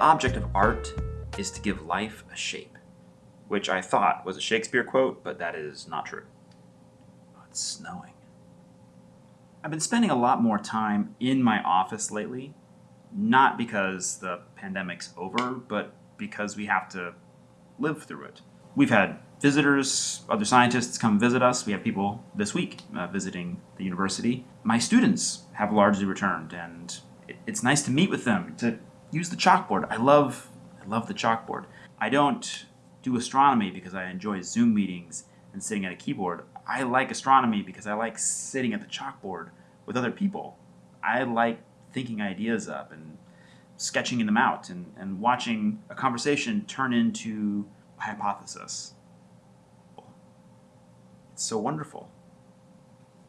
The object of art is to give life a shape, which I thought was a Shakespeare quote, but that is not true. Oh, it's snowing. I've been spending a lot more time in my office lately, not because the pandemic's over, but because we have to live through it. We've had visitors, other scientists come visit us. We have people this week uh, visiting the university. My students have largely returned, and it's nice to meet with them, to use the chalkboard. I love, I love the chalkboard. I don't do astronomy because I enjoy Zoom meetings and sitting at a keyboard. I like astronomy because I like sitting at the chalkboard with other people. I like thinking ideas up and sketching them out and, and watching a conversation turn into a hypothesis. It's so wonderful.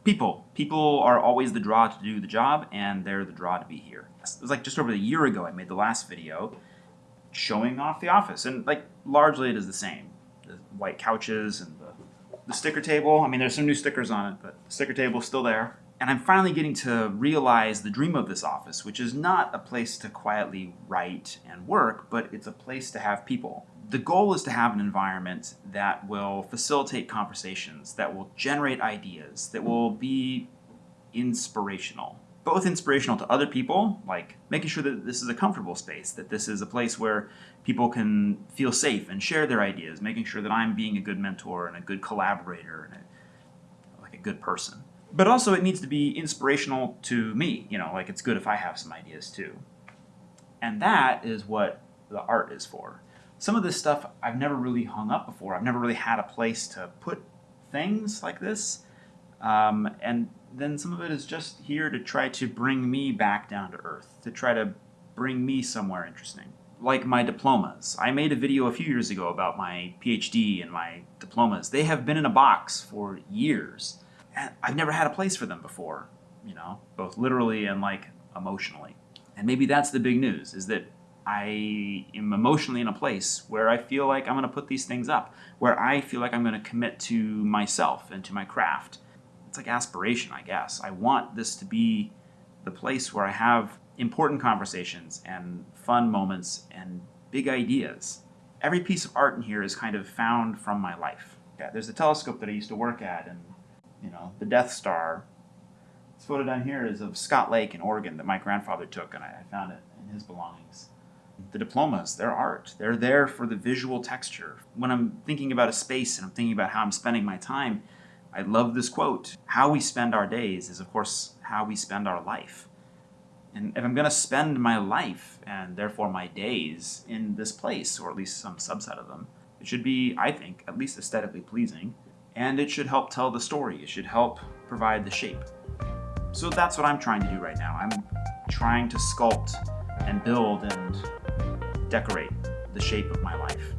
People. People are always the draw to do the job, and they're the draw to be here. It was like just over a year ago I made the last video showing off the office, and like largely it is the same. The white couches and the, the sticker table. I mean, there's some new stickers on it, but the sticker table is still there. And I'm finally getting to realize the dream of this office, which is not a place to quietly write and work, but it's a place to have people. The goal is to have an environment that will facilitate conversations, that will generate ideas, that will be inspirational. Both inspirational to other people, like making sure that this is a comfortable space, that this is a place where people can feel safe and share their ideas, making sure that I'm being a good mentor and a good collaborator and a, like a good person but also it needs to be inspirational to me. You know, like it's good if I have some ideas too. And that is what the art is for. Some of this stuff I've never really hung up before. I've never really had a place to put things like this. Um, and then some of it is just here to try to bring me back down to earth, to try to bring me somewhere interesting. Like my diplomas. I made a video a few years ago about my PhD and my diplomas. They have been in a box for years. And I've never had a place for them before, you know, both literally and like emotionally. And maybe that's the big news is that I am emotionally in a place where I feel like I'm going to put these things up, where I feel like I'm going to commit to myself and to my craft. It's like aspiration, I guess. I want this to be the place where I have important conversations and fun moments and big ideas. Every piece of art in here is kind of found from my life. Yeah, there's the telescope that I used to work at and you know, the Death Star. This photo down here is of Scott Lake in Oregon that my grandfather took, and I, found it in his belongings. The diplomas, they're art. They're there for the visual texture. When I'm thinking about a space and I'm thinking about how I'm spending my time, I love this quote. How we spend our days is, of course, how we spend our life. And if I'm going to spend my life, and therefore my days, in this place, or at least some subset of them, it should be, I think, at least aesthetically pleasing and it should help tell the story. It should help provide the shape. So that's what I'm trying to do right now. I'm trying to sculpt and build and decorate the shape of my life.